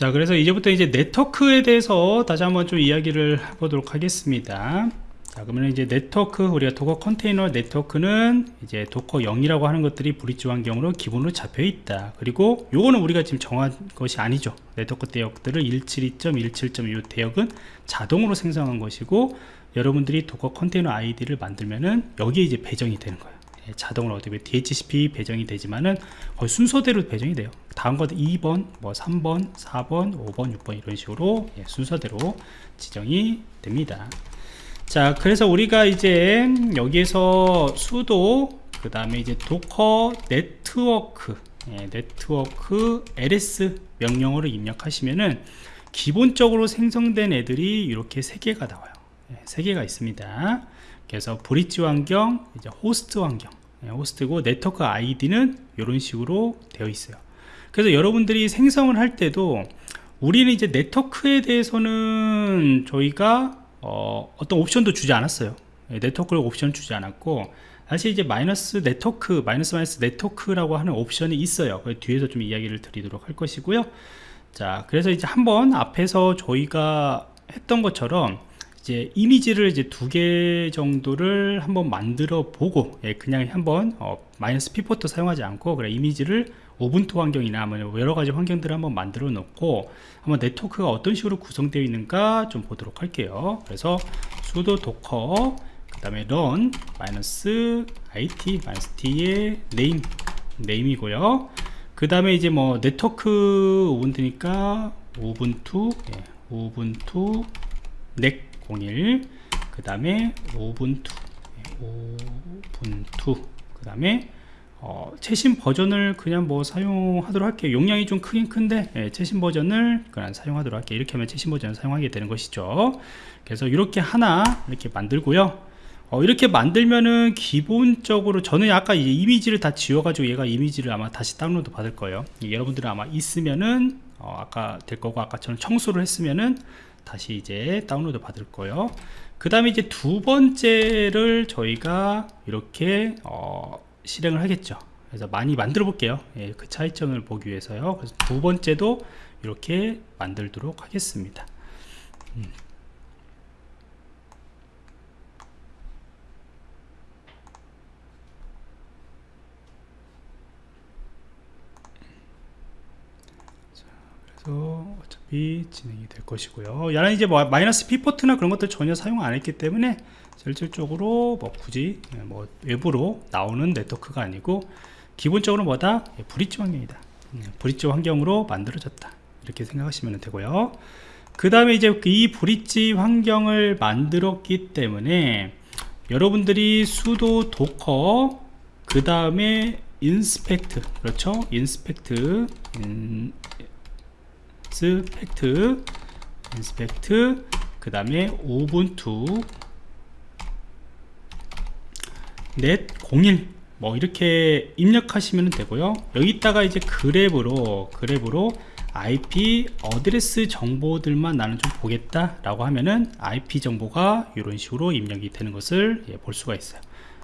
자 그래서 이제부터 이제 네트워크에 대해서 다시 한번 좀 이야기를 해보도록 하겠습니다. 자 그러면 이제 네트워크 우리가 Docker 컨테이너 네트워크는 이제 docker 0이라고 하는 것들이 bridge 환경으로 기본으로 잡혀 있다. 그리고 요거는 우리가 지금 정한 것이 아니죠. 네트워크 대역들을 172.17.이 대역은 자동으로 생성한 것이고 여러분들이 Docker 컨테이너 아이디를 만들면은 여기에 이제 배정이 되는 거예요. 예, 자동으로 어떻게 DHCP 배정이 되지만은 거의 순서대로 배정이 돼요. 다음 것 2번 뭐 3번 4번 5번 6번 이런 식으로 예, 순서대로 지정이 됩니다. 자 그래서 우리가 이제 여기에서 sudo 그 다음에 이제 docker network 예, network ls 명령어를 입력하시면은 기본적으로 생성된 애들이 이렇게 세 개가 나와요. 예, 세 개가 있습니다. 그래서 bridge 환경, 이제 호스트 환경, 예, 호스트고 네트워크 아이디는 이런 식으로 되어 있어요. 그래서 여러분들이 생성을 할 때도 우리는 이제 네트워크에 대해서는 저희가 어떤 옵션도 주지 않았어요. 예, 네트워크를 옵션 주지 않았고 사실 이제 마이너스 네트워크, 마이너스 마이너스 network라고 하는 옵션이 있어요. 그 뒤에서 좀 이야기를 드리도록 할 것이고요. 자, 그래서 이제 한번 앞에서 저희가 했던 것처럼 이제 이미지를 이제 두 개 정도를 한번 만들어 보고 예, 그냥 한번 어, 마이너스 p 포트 사용하지 않고 그래 이미지를 Ubuntu 환경이나 여러 가지 환경들을 한번 만들어 놓고 한번 네트워크가 어떤 식으로 구성되어 있는가 좀 보도록 할게요. 그래서 sudo docker 그 다음에 run 마이너스 it 마이너스 t의 name name이고요. 그 다음에 이제 뭐 네트워크 Ubuntu니까 ubuntu 예, ubuntu net 01 그 다음에 ubuntu. 오븐투. 그 다음에 어, 최신 버전을 그냥 뭐 사용하도록 할게요. 용량이 좀 크긴 큰데 예, 최신 버전을 그냥 사용하도록 할게요. 이렇게 하면 최신 버전을 사용하게 되는 것이죠. 그래서 이렇게 하나 이렇게 만들고요. 어, 이렇게 만들면은 기본적으로 저는 아까 이미지를 다 지워가지고 얘가 이미지를 아마 다시 다운로드 받을 거예요. 여러분들은 아마 있으면은 어, 아까 될 거고 아까 저는 청소를 했으면은 다시 이제 다운로드 받을 거예요. 그 다음에 이제 두 번째를 저희가 이렇게 어, 실행을 하겠죠. 그래서 많이 만들어 볼게요. 예, 그 차이점을 보기 위해서요. 그래서 두 번째도 이렇게 만들도록 하겠습니다. 음. 그래서 어차피 진행이 될 것이고요. 야는 이제 뭐 마이너스 p 포트나 그런 것들 전혀 사용 안 했기 때문에 실질적으로 뭐 굳이 뭐 외부로 나오는 네트워크가 아니고 기본적으로 뭐다? 예, bridge 환경이다. 음, bridge 환경으로 만들어졌다. 이렇게 생각하시면 되고요. 그 다음에 이제 이 bridge 환경을 만들었기 때문에 여러분들이 sudo docker 그 다음에 inspect 그렇죠? inspect in, spect inspect 그 다음에 Ubuntu. net01 뭐 이렇게 입력하시면 되고요. 여기다가 이제 grep으로 grep으로 IP address 정보들만 나는 좀 보겠다 라고 하면은 IP 정보가 이런 식으로 입력이 되는 것을 예, 볼 수가 있어요.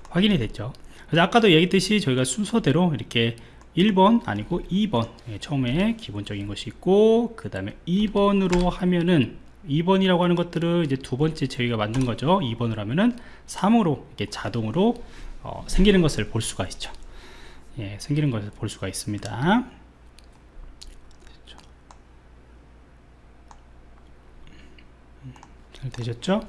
확인이 됐죠. 그래서 아까도 얘기했듯이 저희가 순서대로 이렇게 1번 아니고 2번. 예, 처음에 기본적인 것이 있고 그 다음에 2번으로 하면은 2번이라고 하는 것들은 이제 두 번째 저희가 만든 거죠. 2번을 하면은 3으로 이렇게 자동으로 어, 생기는 것을 볼 수가 있죠. 예, 생기는 것을 볼 수가 있습니다. 잘 되셨죠?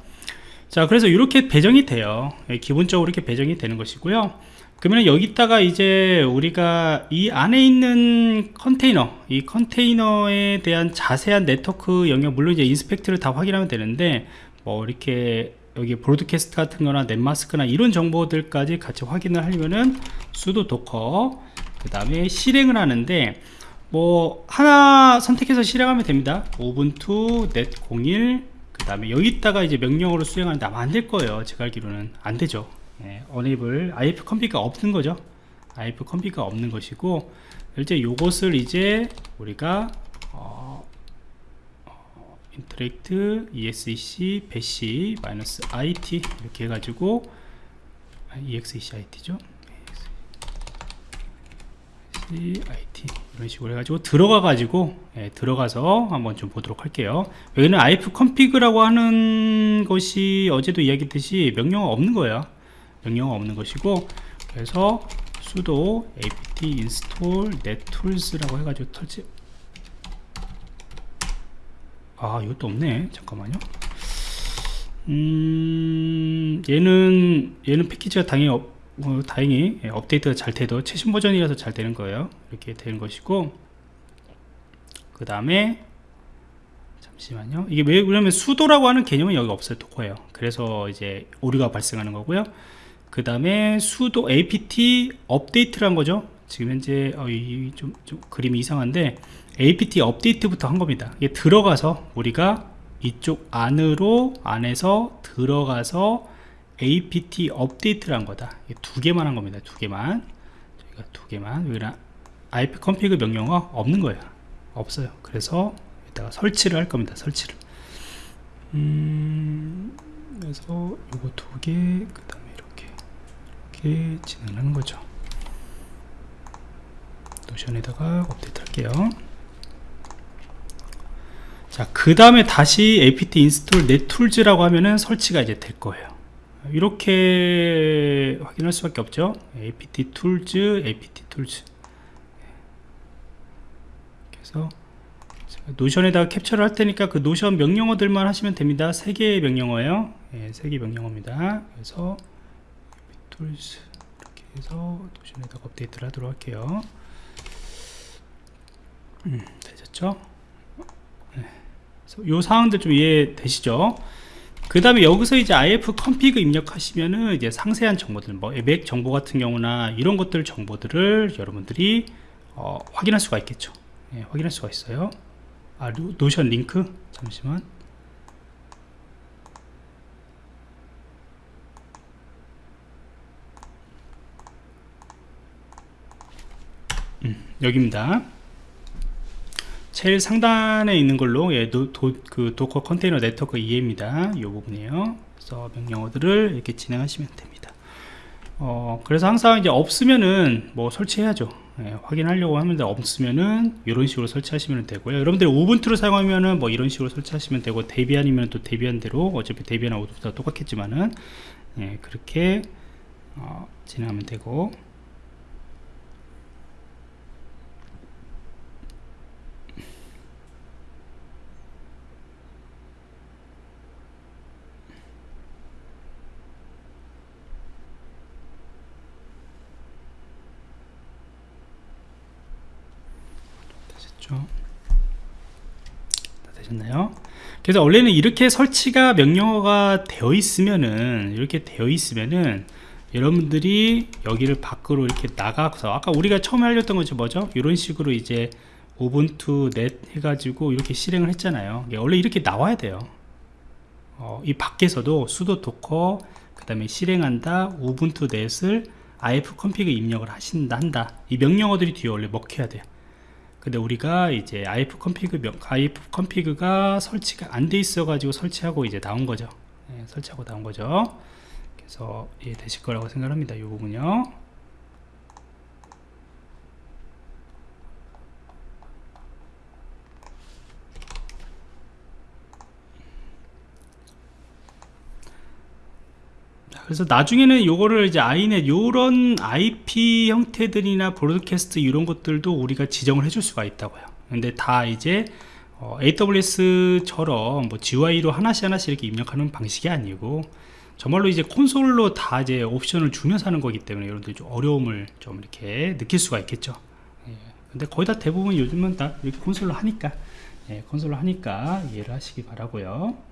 자 그래서 이렇게 배정이 돼요. 예, 기본적으로 이렇게 배정이 되는 것이고요 그러면 여기다가 이제 우리가 이 안에 있는 컨테이너 이 컨테이너에 대한 자세한 네트워크 영역 물론 이제 inspect를 다 확인하면 되는데 뭐 이렇게 여기 broadcast 같은 거나 netmask나 이런 정보들까지 같이 확인을 하려면은 sudo Docker 그 다음에 실행을 하는데 뭐 하나 선택해서 실행하면 됩니다. Ubuntu net01 그 다음에 여기다가 이제 명령어로 수행하는데 아마 안 될 거예요. 제가 알기로는 안 되죠 예, enable IF 컴피가 없는 거죠. IF 컴피가 없는 것이고 이제 요것을 이제 우리가 어, 어, interact exec 배시 마이너스 it 이렇게 해가지고 exec it죠. IT 이런 식으로 해가지고 들어가 가지고 예, 들어가서 한번 좀 보도록 할게요. 여기는 if config라고 하는 것이 어제도 이야기했듯이 명령어 없는 거예요 명령어 없는 것이고 그래서 sudo apt install net-tools라고 해가지고 설치. 아 이것도 없네. 잠깐만요. 음 얘는 얘는 패키지가 당연히 업, 어, 다행히 예, 업데이트가 잘 돼도 최신 버전이라서 잘 되는 거예요. 이렇게 되는 것이고 그 다음에 잠시만요. 이게 왜 그러면 수도라고 하는 개념은 여기 없어요. 도커예요. 그래서 이제 오류가 발생하는 거고요 그 다음에 수도 apt 업데이트란 거죠. 지금 현재 어, 이, 좀, 좀 그림이 이상한데 apt 업데이트부터 한 겁니다. 이게 들어가서 우리가 이쪽 안으로 안에서 들어가서 apt 업데이트를 한 거다. 두 개만 한 겁니다. 두 개만. 저희가 두 개만. 여기는 ip config 명령어 없는 거예요. 없어요. 그래서 이따가 설치를 할 겁니다. 설치를. 음 그래서 요거 두개그 다음에 이렇게 진행하는 거죠 노션에다가 업데이트 할게요 자, 그 다음에 다시 apt install nettools,라고 하면은 설치가 이제 될 거예요. 이렇게 확인할 수밖에 없죠. apt tools, apt tools. 그래서 Notion에다가 캡처를 할 테니까 그 Notion 명령어들만 하시면 됩니다. 세 개의 명령어예요. 네, 세개 명령어입니다. 그래서 tools 이렇게 해서 Notion에다가 업데이트를 하도록 할게요. 음, 되셨죠? 요 사항들 좀 이해되시죠? 그 다음에 여기서 이제 if config 입력하시면은 이제 상세한 정보들, 뭐 맥 정보 같은 경우나 이런 것들 정보들을 여러분들이 어, 확인할 수가 있겠죠. 예, 확인할 수가 있어요. 아, 노션 링크? 잠시만. 여기입니다. 제일 상단에 있는 걸로 예, 도, 도, 그 Docker 컨테이너 네트워크 이해입니다. 이 부분이에요. 그래서 명령어들을 이렇게 진행하시면 됩니다. 어, 그래서 항상 이제 없으면은 뭐 설치해야죠. 예, 확인하려고 하는데 없으면은 이런 식으로 설치하시면 되고요. 여러분들 Ubuntu를 사용하면은 뭐 이런 식으로 설치하시면 되고 Debian이면 또 Debian 대로 어차피 Debian하고 똑같겠지만은 예, 그렇게 어, 진행하면 되고 되셨죠? 다 되셨나요? 그래서 원래는 이렇게 설치가 명령어가 되어 있으면은 이렇게 되어 있으면은 여러분들이 여기를 밖으로 이렇게 나가서 아까 우리가 처음에 알렸던 것이 뭐죠? 이런 식으로 이제 Ubuntu net 해가지고 이렇게 실행을 했잖아요 원래 이렇게 나와야 돼요 어, 이 밖에서도 sudo Docker 그 다음에 실행한다 Ubuntu net을 if config 입력을 하신다 한다 이 명령어들이 뒤에 원래 먹혀야 돼요 근데 우리가 이제 if config if config가 설치가 안 돼 있어 가지고 설치하고 이제 나온 거죠. 네, 설치하고 나온 거죠. 그래서 이해되실 거라고 생각합니다 이 부분요 그래서 나중에는 요거를 이제 아이넷 요런 IP 형태들이나 브로드캐스트 이런 것들도 우리가 지정을 해줄 수가 있다고요. 근데 다 이제 어, AWS처럼 뭐 GUI로 하나씩 하나씩 이렇게 입력하는 방식이 아니고 정말로 이제 콘솔로 다 이제 옵션을 주면서 하는 거기 때문에 여러분들 좀 어려움을 좀 이렇게 느낄 수가 있겠죠. 예. 근데 거의 다 대부분 요즘은 다 이렇게 콘솔로 하니까 예, 콘솔로 하니까 이해를 하시기 바라고요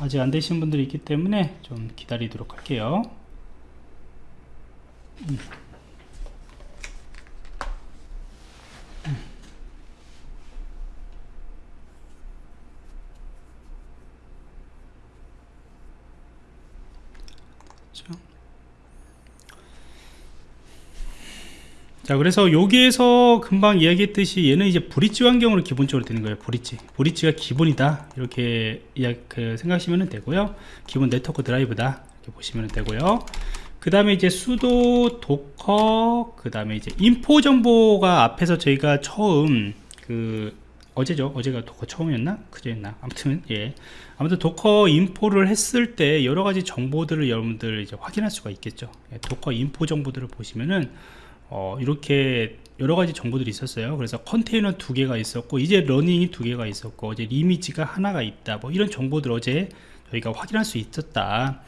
아직 안 되신 분들이 있기 때문에 좀 기다리도록 할게요. 음. 자 그래서 여기에서 금방 이야기했듯이 얘는 이제 브릿지 환경으로 기본적으로 되는 거예요 브릿지. 브릿지가 기본이다. 이렇게 그 생각하시면 되고요. 기본 네트워크 드라이브다. 이렇게 보시면 되고요. 그 다음에 이제 sudo Docker 그 다음에 이제 info 정보가 앞에서 저희가 처음 그 어제죠? 어제가 Docker 처음이었나? 그제였나? 아무튼 예. 아무튼 Docker info를 했을 때 여러 가지 정보들을 여러분들 이제 확인할 수가 있겠죠. 예, Docker info 정보들을 보시면은 어, 이렇게 여러 가지 정보들이 있었어요. 그래서 컨테이너 두 개가 있었고 이제 running이 두 개가 있었고 어제 이미지가 하나가 있다. 뭐 이런 정보들 어제 저희가 확인할 수 있었다.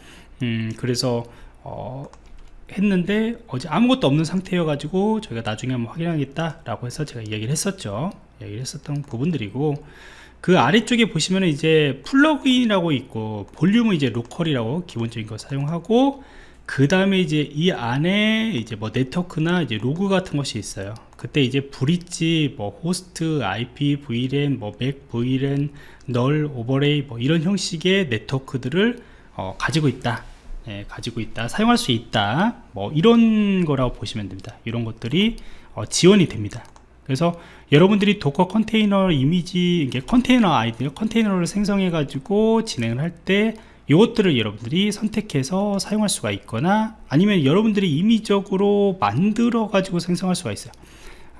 음 그래서 어, 했는데 어제 아무것도 없는 상태여 가지고 저희가 나중에 한번 확인하겠다 라고 해서 제가 이야기를 했었죠. 이야기를 했었던 부분들이고 그 아래쪽에 보시면 이제 플러그인이라고 있고 볼륨은 이제 로컬이라고 기본적인 거 사용하고 그 다음에 이제 이 안에 이제 뭐 네트워크나 이제 로그 같은 것이 있어요. 그때 이제 bridge 뭐 호스트 IP VLAN 뭐 MAC VLAN null overlay 뭐 이런 형식의 네트워크들을 어, 가지고 있다. 예, 가지고 있다. 사용할 수 있다. 뭐 이런 거라고 보시면 됩니다. 이런 것들이 어, 지원이 됩니다. 그래서 여러분들이 Docker 컨테이너 이미지 이게 컨테이너 아이디 컨테이너를 생성해 가지고 진행을 할때 이것들을 여러분들이 선택해서 사용할 수가 있거나 아니면 여러분들이 임의적으로 만들어 가지고 생성할 수가 있어요.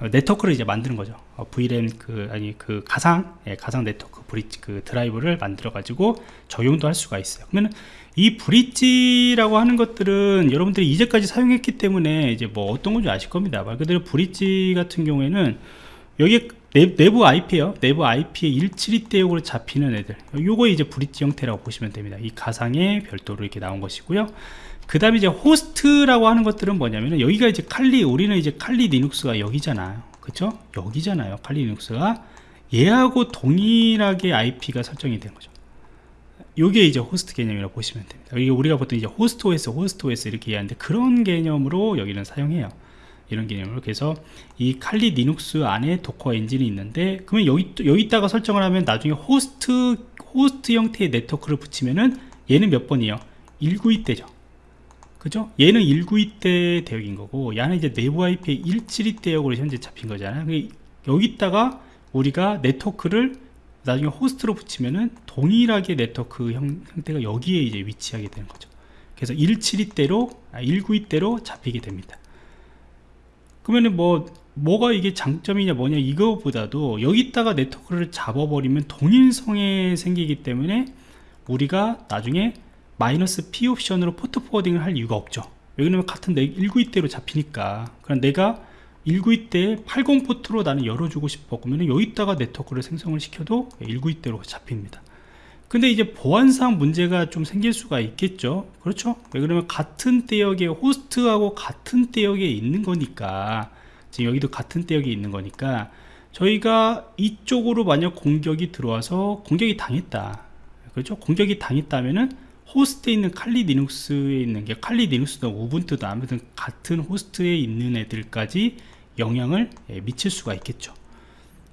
어, 네트워크를 이제 만드는 거죠. 어, VLAN 그 아니 그 가상 예, 가상 네트워크 bridge 그 드라이브를 만들어 가지고 적용도 할 수가 있어요. 그러면 이 bridge라고 하는 것들은 여러분들이 이제까지 사용했기 때문에 이제 뭐 어떤 건지 아실 겁니다. 말 그대로 bridge 같은 경우에는 여기 내부 IP에요. 내부 IP에 172대역으로 잡히는 애들. 요거 이제 bridge 형태라고 보시면 됩니다. 이 가상에 별도로 이렇게 나온 것이고요. 그 다음에 이제 호스트라고 하는 것들은 뭐냐면은 여기가 이제 칼리 우리는 이제 칼리 리눅스가 여기잖아요. 그쵸? 여기잖아요 칼리 리눅스가. 얘하고 동일하게 IP가 설정이 된 거죠. 요게 이제 호스트 개념이라고 보시면 됩니다. 이게 우리가 보통 이제 호스트 OS 호스트 OS 이렇게 이해하는데 그런 개념으로 여기는 사용해요 이런 개념으로. 그래서 이 Kali Linux 안에 Docker 엔진이 있는데 그러면 여기 여기다가 설정을 하면 나중에 호스트 호스트 형태의 네트워크를 붙이면은 얘는 몇 번이에요? 192대죠. 그죠? 얘는 192대 대역인 거고 얘는 이제 내부 IP 172 대역으로 현재 잡힌 거잖아요. 여기다가 우리가 네트워크를 나중에 호스트로 붙이면은 동일하게 네트워크 형, 태가 여기에 이제 위치하게 되는 거죠. 그래서 172대로 아, 192대로 잡히게 됩니다 그러면은 뭐 뭐가 이게 장점이냐 뭐냐 이거보다도 여기다가 네트워크를 잡아버리면 동일성에 생기기 때문에 우리가 나중에 마이너스 P 옵션으로 port forwarding을 할 이유가 없죠. 왜냐면 같은 192대로 잡히니까. 그럼 내가 192대 80포트로 나는 열어주고 싶어. 그러면 여기다가 네트워크를 생성을 시켜도 192대로 잡힙니다 근데 이제 보안상 문제가 좀 생길 수가 있겠죠. 그렇죠? 왜 그러면 같은 대역에 호스트하고 같은 대역에 있는 거니까. 지금 여기도 같은 대역에 있는 거니까. 저희가 이쪽으로 만약 공격이 들어와서 공격이 당했다. 그렇죠? 공격이 당했다면은 호스트에 있는 칼리 리눅스에 있는 게 칼리 리눅스든 우분투든 아무튼 같은 호스트에 있는 애들까지 영향을 예, 미칠 수가 있겠죠.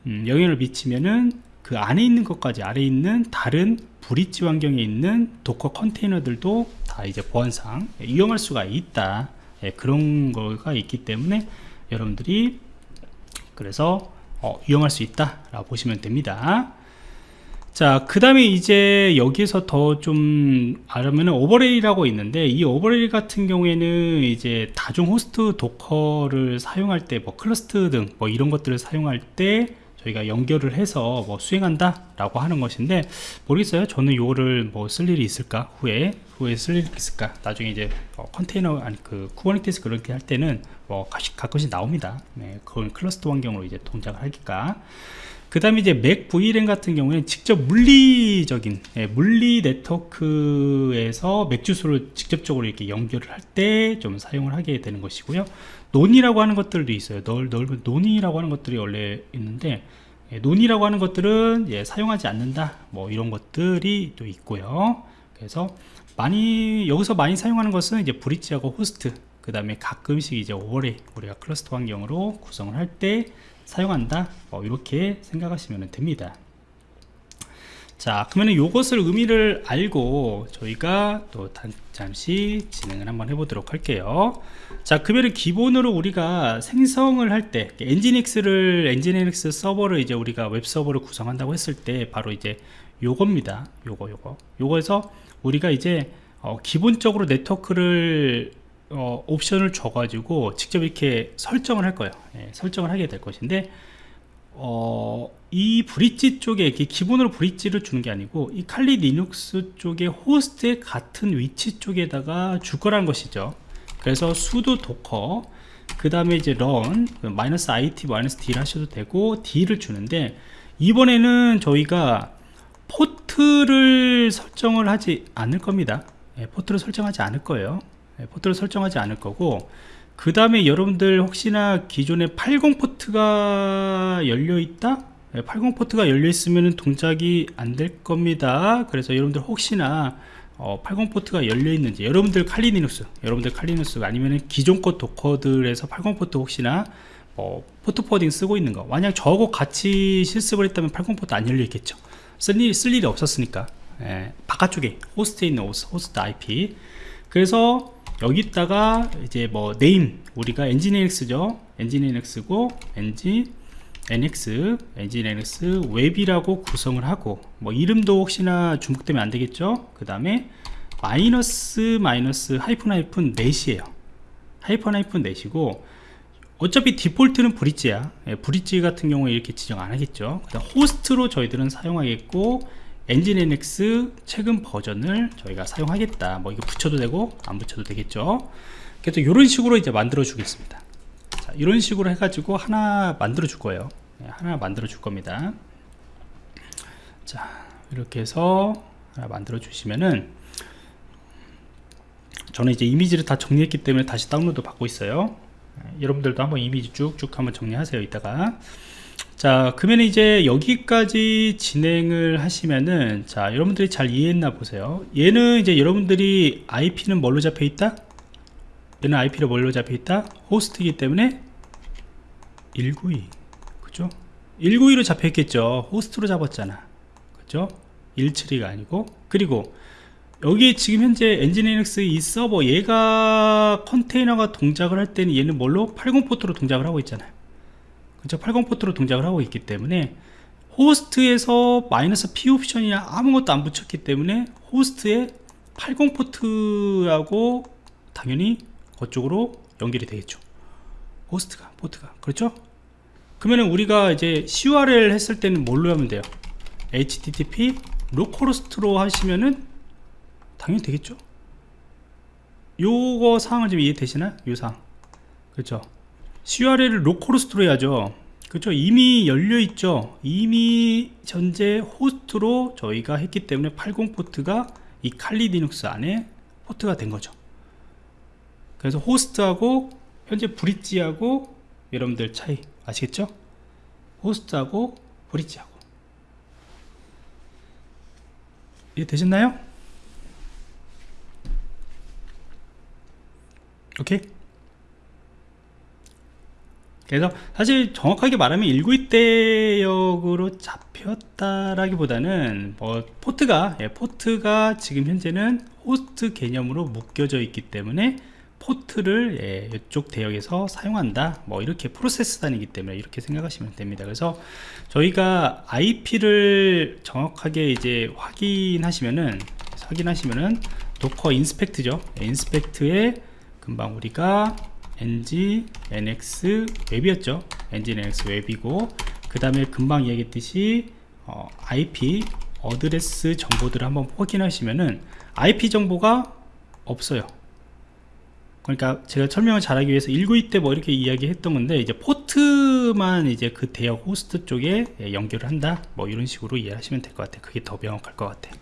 음, 영향을 미치면은 그 안에 있는 것까지 아래 있는 다른 브릿지 환경에 있는 Docker 컨테이너들도 다 이제 보안상 위험할 수가 있다. 예, 그런 거가 있기 때문에 여러분들이 그래서 어, 위험할 수 있다 라고 보시면 됩니다. 자, 그 다음에 이제 여기에서 더 좀 알면 overlay라고 있는데 이 overlay 같은 경우에는 이제 다중 호스트 Docker를 사용할 때 뭐 클러스트 등 뭐 이런 것들을 사용할 때 저희가 연결을 해서 뭐 수행한다 라고 하는 것인데 모르겠어요. 저는 이거를 뭐 쓸 일이 있을까? 후에 후에 쓸 일이 있을까? 나중에 이제 어, 컨테이너 아니 그 Kubernetes 그렇게 할 때는 뭐 가끔씩, 가끔씩 나옵니다. 네, 그건 클러스터 환경으로 이제 동작을 하니까. 그 다음에 이제 MAC VLAN 같은 경우에는 직접 물리적인 예, 물리 네트워크에서 MAC 주소를 직접적으로 이렇게 연결을 할 때 좀 사용을 하게 되는 것이고요 none이라고 하는 것들도 있어요. null, null은 none이라고 하는 것들이 원래 있는데 예, none이라고 하는 것들은 예, 사용하지 않는다. 뭐 이런 것들이 또 있고요. 그래서 많이 여기서 많이 사용하는 것은 이제 브릿지하고 호스트 그 다음에 가끔씩 이제 overlay 우리가 클러스터 환경으로 구성을 할 때 사용한다. 뭐 이렇게 생각하시면 됩니다 자 그러면 이것을 의미를 알고 저희가 또 단, 잠시 진행을 한번 해보도록 할게요. 자 그러면 기본으로 우리가 생성을 할 때 Nginx를 Nginx 서버를 이제 우리가 웹 서버를 구성한다고 했을 때 바로 이제 요겁니다. 요거 요거. 요거에서 우리가 이제 어, 기본적으로 네트워크를 어, 옵션을 줘가지고 직접 이렇게 설정을 할 거예요. 예, 설정을 하게 될 것인데 어, 이 브릿지 쪽에 이렇게 기본으로 브릿지를 주는 게 아니고 이 Kali Linux 쪽에 호스트의 같은 위치 쪽에다가 줄 거라는 것이죠. 그래서 sudo docker 그 다음에 이제 run 마이너스 it 마이너스 d 하셔도 되고 d를 주는데 이번에는 저희가 포트를 설정을 하지 않을 겁니다. 예, 포트를 설정하지 않을 거예요. 예, 포트를 설정하지 않을 거고 그 다음에 여러분들 혹시나 기존에 80 포트가 열려 있다? 80 포트가 열려 있으면 동작이 안 될 겁니다. 그래서 여러분들 혹시나 어, 80 포트가 열려 있는지 여러분들 Kali Linux 여러분들 Kali Linux 아니면 기존 것 Docker들에서 80 포트 혹시나 어, port forwarding 쓰고 있는 거 만약 저거 같이 실습을 했다면 80 포트 안 열려 있겠죠. 쓸, 일, 쓸 일이 없었으니까. 예, 바깥쪽에 호스트에 있는 호스트 IP 그래서 여기다가 이제 뭐 name 우리가 엔진NX죠. 엔진NX고 엔진 NX, 엔진 NX 웹이라고 구성을 하고 뭐 이름도 혹시나 중복되면 안 되겠죠? 그 다음에 마이너스 마이너스 하이픈 하이픈 net이에요. 하이픈 하이픈 net이고 어차피 디폴트는 브릿지야. 예, 브릿지 같은 경우에 이렇게 지정 안 하겠죠. 그 다음 호스트로 저희들은 사용하겠고 Nginx 최근 버전을 저희가 사용하겠다. 뭐 이거 붙여도 되고 안 붙여도 되겠죠? 그래서 이런 식으로 이제 만들어 주겠습니다. 자, 이런 식으로 해가지고 하나 만들어 줄 거예요. 네, 하나 만들어 줄 겁니다. 자 이렇게 해서 하나 만들어 주시면은 저는 이제 이미지를 다 정리했기 때문에 다시 다운로드 받고 있어요. 네, 여러분들도 한번 이미지 쭉쭉 한번 정리하세요 이따가 자 그러면 이제 여기까지 진행을 하시면은 자 여러분들이 잘 이해했나 보세요. 얘는 이제 여러분들이 IP는 뭘로 잡혀 있다? 얘는 IP를 뭘로 잡혀 있다? 호스트이기 때문에 192 그죠? 192로 잡혀 있겠죠. 호스트로 잡았잖아. 그죠? 172가 아니고. 그리고 여기 지금 현재 Nginx 이 서버 얘가 컨테이너가 동작을 할 때는 얘는 뭘로? 80 포트로 동작을 하고 있잖아요 그죠 80 포트로 동작을 하고 있기 때문에 호스트에서 마이너스 P 옵션이나 아무것도 안 붙였기 때문에 호스트에 80 포트하고 당연히 그쪽으로 연결이 되겠죠. 호스트가 포트가. 그렇죠? 그러면 우리가 이제 CURL 했을 때는 뭘로 하면 돼요? HTTP localhost로 하시면은 당연히 되겠죠? 요거 사항을 좀 이해되시나? 요 사항. 그렇죠 CURL을 localhost로 해야죠. 그렇죠? 이미 열려 있죠. 이미 현재 호스트로 저희가 했기 때문에 80 포트가 이 Kali Linux 안에 포트가 된 거죠. 그래서 호스트하고 현재 브릿지하고 여러분들 차이 아시겠죠? 호스트하고 브릿지하고. 이해 되셨나요? 오케이 그래서 사실 정확하게 말하면 192대역으로 잡혔다라기보다는 뭐 포트가 예, 포트가 지금 현재는 호스트 개념으로 묶여져 있기 때문에 포트를 예, 이쪽 대역에서 사용한다. 뭐 이렇게 프로세스 단위이기 때문에 이렇게 생각하시면 됩니다. 그래서 저희가 IP를 정확하게 이제 확인하시면은 확인하시면은 Docker inspect죠. inspect에 금방 우리가 nginx 웹이었죠. nginx 웹이고 그 다음에 금방 이야기했듯이 어, IP address 정보들을 한번 확인하시면은 IP 정보가 없어요. 그러니까 제가 설명을 잘하기 위해서 192 때 뭐 이렇게 이야기했던 건데 이제 포트만 이제 그 대역 호스트 쪽에 연결을 한다. 뭐 이런 식으로 이해하시면 될 것 같아요. 그게 더 명확할 것 같아요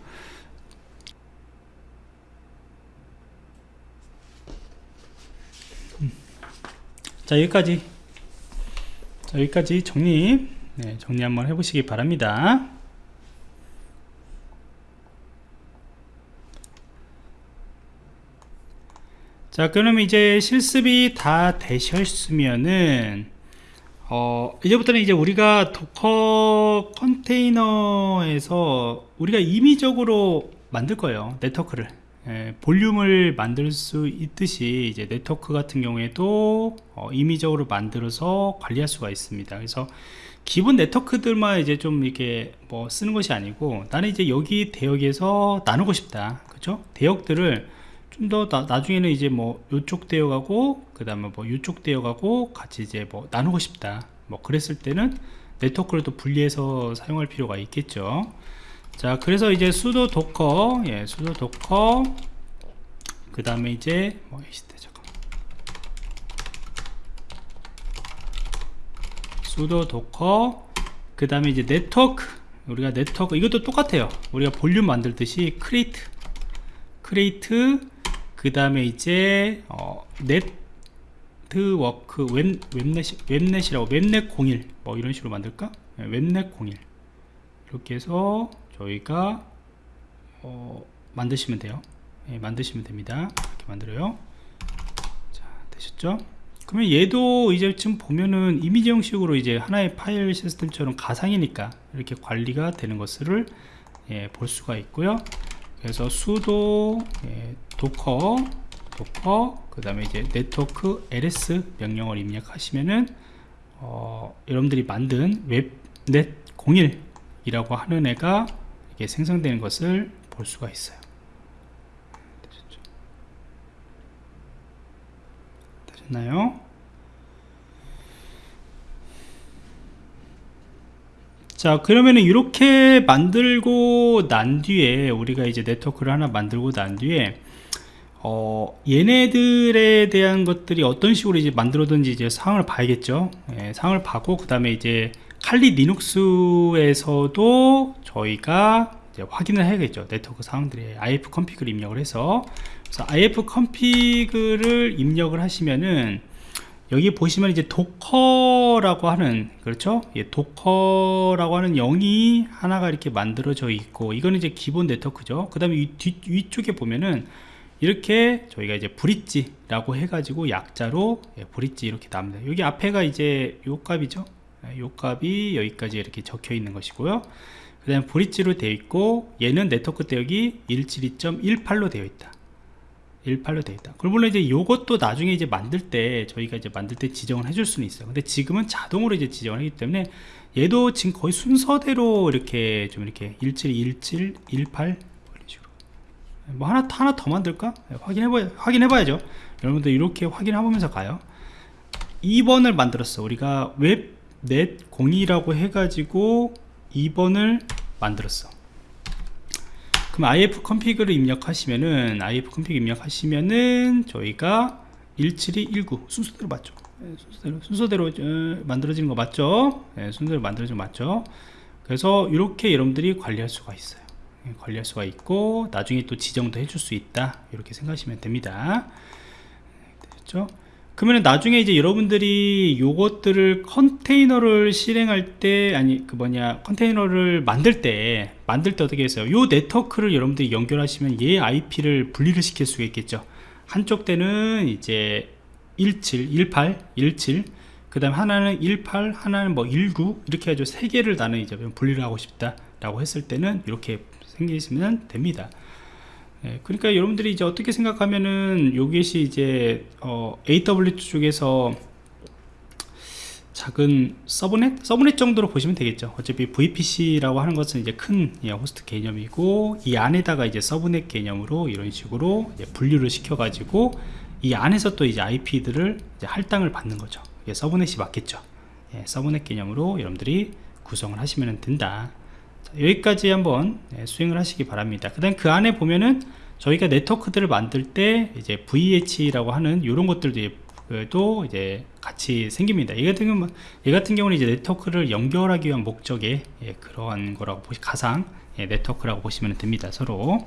자 여기까지. 자, 여기까지 정리. 네, 정리 한번 해보시기 바랍니다. 자 그러면 이제 실습이 다 되셨으면은 어, 이제부터는 이제 우리가 Docker 컨테이너에서 우리가 임의적으로 만들 거예요 네트워크를 예, 볼륨을 만들 수 있듯이 이제 네트워크 같은 경우에도 어, 임의적으로 만들어서 관리할 수가 있습니다. 그래서 기본 네트워크들만 이제 좀 이렇게 뭐 쓰는 것이 아니고 나는 이제 여기 대역에서 나누고 싶다. 그죠? 대역들을 좀 더 나중에는 이제 뭐 요쪽 대역하고 그 다음에 뭐 요쪽 대역하고 같이 이제 뭐 나누고 싶다. 뭐 그랬을 때는 네트워크를 또 분리해서 사용할 필요가 있겠죠 자 그래서 이제 sudo Docker 예 sudo Docker. 그 다음에 이제 뭐 시대 잠깐 sudo Docker. 그 다음에 이제 네트워크. 우리가 네트워크 이것도 똑같아요. 우리가 볼륨 만들듯이 create. create. 그 다음에 이제 어, 네트워크 웹, webnet webnet이라고 webnet 01 뭐 이런 식으로 만들까? 네, webnet 01 이렇게 해서 저희가 어, 만드시면 돼요. 네, 만드시면 됩니다. 이렇게 만들어요. 자 되셨죠? 그러면 얘도 이제 지금 보면은 이미지 형식으로 이제 하나의 파일 시스템처럼 가상이니까 이렇게 관리가 되는 것을 예, 볼 수가 있고요. 그래서 sudo 예, Docker Docker 그 다음에 이제 네트워크 ls 명령을 입력하시면은 어, 여러분들이 만든 webnet 01이라고 하는 애가 이게 생성되는 것을 볼 수가 있어요? 되셨나요? 자 그러면은 이렇게 만들고 난 뒤에 우리가 이제 네트워크를 하나 만들고 난 뒤에 어, 얘네들에 대한 것들이 어떤 식으로 이제 만들어든지 이제 상황을 봐야겠죠 예, 상황을 봐고 그 다음에 이제 칼리 리눅스에서도 저희가 확인을 해야겠죠. 네트워크 상황들이 if 컨피그를 입력을 해서. 그래서 if 컨피그를 입력을 하시면은 여기 보시면 이제 Docker라고 하는 그렇죠? 예, Docker라고 하는 영이 하나가 이렇게 만들어져 있고 이거는 이제 기본 네트워크죠. 그 다음에 위쪽에 보면은 이렇게 저희가 이제 bridge라고 해가지고 약자로 예, bridge 이렇게 나옵니다. 여기 앞에가 이제 요 값이죠? 예, 요 값이 여기까지 이렇게 적혀 있는 것이고요 그 다음에 bridge로 되어 있고 얘는 네트워크 대역이 172.18로 되어 있다 18로 되어 있다. 그럼 물론 이제 요것도 나중에 이제 만들 때 저희가 이제 만들 때 지정을 해줄 수는 있어요. 근데 지금은 자동으로 이제 지정을 하기 때문에 얘도 지금 거의 순서대로 이렇게 좀 이렇게 17, 17, 18 이런 식으로 뭐 하나 하나 더 만들까? 네, 확인해봐 확인해봐야죠. 여러분들 이렇게 확인해보면서 가요. 2번을 만들었어. 우리가 웹 넷 02라고 해가지고 2번을 만들었어. 그럼 if 컨피그를 입력하시면은 if 컨피그 입력하시면은 저희가 17219 순서대로 맞죠? 네, 순서대로, 순서대로 어, 만들어지는 거 맞죠? 네, 순서대로 만들어지는 거 맞죠? 그래서 이렇게 여러분들이 관리할 수가 있어요. 네, 관리할 수가 있고 나중에 또 지정도 해줄 수 있다. 이렇게 생각하시면 됩니다. 됐죠 그러면 나중에 이제 여러분들이 요것들을 컨테이너를 실행할 때 아니 그 뭐냐 컨테이너를 만들 때 만들 때 어떻게 했어요? 요 네트워크를 여러분들이 연결하시면 얘 IP를 분리를 시킬 수가 있겠죠. 한쪽 때는 이제 17, 18, 17, 그 다음 하나는 18, 하나는 뭐 19, 이렇게 해가지고 세 개를 나는 이제 분리를 하고 싶다 라고 했을 때는 이렇게 생기시면 됩니다. 예, 그러니까 여러분들이 이제 어떻게 생각하면은 요것이 이제 어, AWS 쪽에서 작은 서브넷? 서브넷 정도로 보시면 되겠죠. 어차피 VPC라고 하는 것은 이제 큰 예, 호스트 개념이고 이 안에다가 이제 서브넷 개념으로 이런 식으로 분류를 시켜 가지고 이 안에서 또 이제 IP들을 이제 할당을 받는 거죠. 서브넷이 맞겠죠. 예, 서브넷 개념으로 여러분들이 구성을 하시면 된다 여기까지 한번 네, 수행을 하시기 바랍니다. 그 다음 그 안에 보면은 저희가 네트워크들을 만들 때 이제 VH라고 하는 이런 것들도 이제 같이 생깁니다. 이 같은 경우 이 같은 경우는 이제 네트워크를 연결하기 위한 목적의 예, 그러한 거라고 보시 가상 예, 네트워크라고 보시면 됩니다 서로.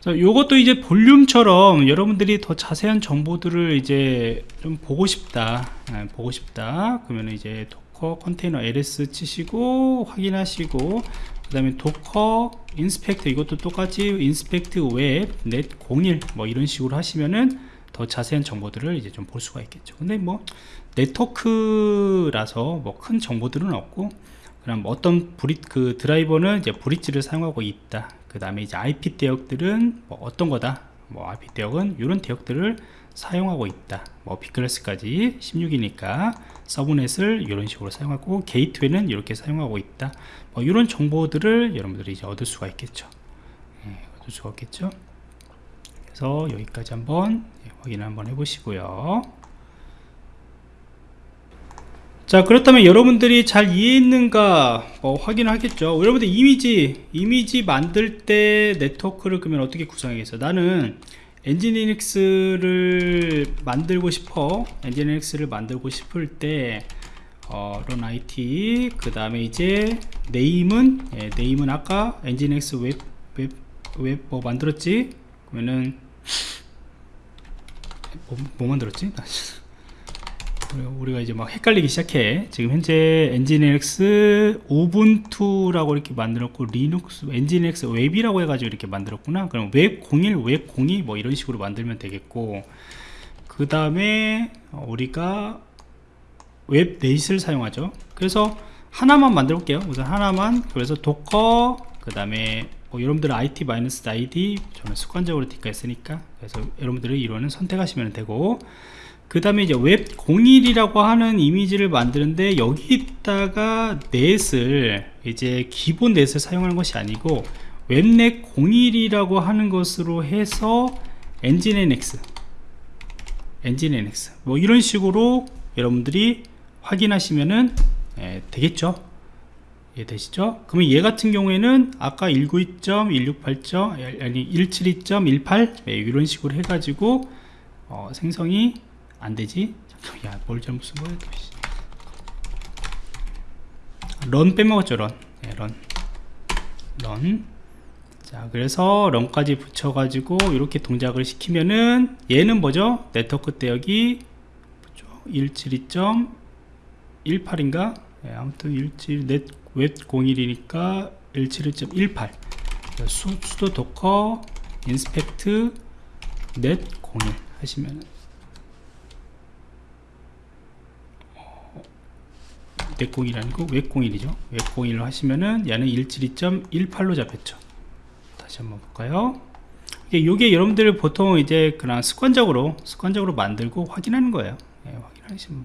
자, 요것도 이제 볼륨처럼 여러분들이 더 자세한 정보들을 이제 좀 보고 싶다 예, 보고 싶다. 그러면 이제 Docker 컨테이너 ls 치시고 확인하시고 그 다음에 Docker inspect 이것도 똑같이 inspect webnet 01 뭐 이런 식으로 하시면은 더 자세한 정보들을 이제 좀 볼 수가 있겠죠. 근데 뭐 네트워크라서 뭐 큰 정보들은 없고 그럼 어떤 브리 그 드라이버는 이제 bridge를 사용하고 있다. 그 다음에 이제 IP 대역들은 뭐 어떤 거다. 뭐 IP 대역은 이런 대역들을 사용하고 있다. 뭐 비클래스까지 16이니까 서브넷을 이런 식으로 사용하고 게이트웨이는 이렇게 사용하고 있다. 뭐 이런 정보들을 여러분들이 이제 얻을 수가 있겠죠. 예, 얻을 수가 있겠죠. 그래서 여기까지 한번 예, 확인 한번 해보시고요. 자 그렇다면 여러분들이 잘 이해했는가 어, 확인하겠죠. 여러분들 이미지 이미지 만들 때 네트워크를 그러면 어떻게 구성하겠어 나는 엔진리닉스를 만들고 싶어. 엔진리닉스를 만들고 싶을 때 어, run IT 그 다음에 이제 name은 예, name은 아까 nginx 웹 웹 웹 뭐 만들었지? 그러면은 뭐, 뭐 만들었지 우리가- 이제 막 헷갈리기 시작해. 지금 현재 nginx Ubuntu라고 이렇게 만들었고 리눅스 nginx 웹이라고 해가지고 이렇게 만들었구나. 그럼 웹01 웹02 뭐 이런 식으로 만들면 되겠고 그 다음에 우리가 webnet을 사용하죠. 그래서 하나만 만들어 볼게요. 우선 하나만. 그래서 Docker 그 다음에 뭐 여러분들 IT-ID 저는 습관적으로 디카했으니까. 그래서 여러분들이 이거는 선택하시면 되고 그 다음에 이제 웹 01이라고 하는 이미지를 만드는데 여기다가 net을 이제 기본 net을 사용하는 것이 아니고 webnet 01이라고 하는 것으로 해서 엔진NX 엔진NX 뭐 이런 식으로 여러분들이 확인하시면은 예, 되겠죠 예, 되시죠? 그러면 얘 같은 경우에는 아까 192.168. 아니 172.18 예, 이런 식으로 해가지고 어, 생성이 안 되지? 잠깐만, 야, 뭘 잘못 쓴 거야? 런 빼먹었죠, 런. 네, 런. run. 자, 그래서 run까지 붙여가지고 이렇게 동작을 시키면은 얘는 뭐죠? 네트워크 대역이 172.18인가? 네, 아무튼 17, net, 웹 01이니까 171.18. 수, sudo Docker inspect net01 하시면은 net01이 아니고 웹01이죠. 웹01로 하시면은 얘는 172.18로 잡혔죠. 다시 한번 볼까요? 이게 요게 여러분들 보통 이제 그냥 습관적으로 습관적으로 만들고 확인하는 거예요. 예, 확인하시면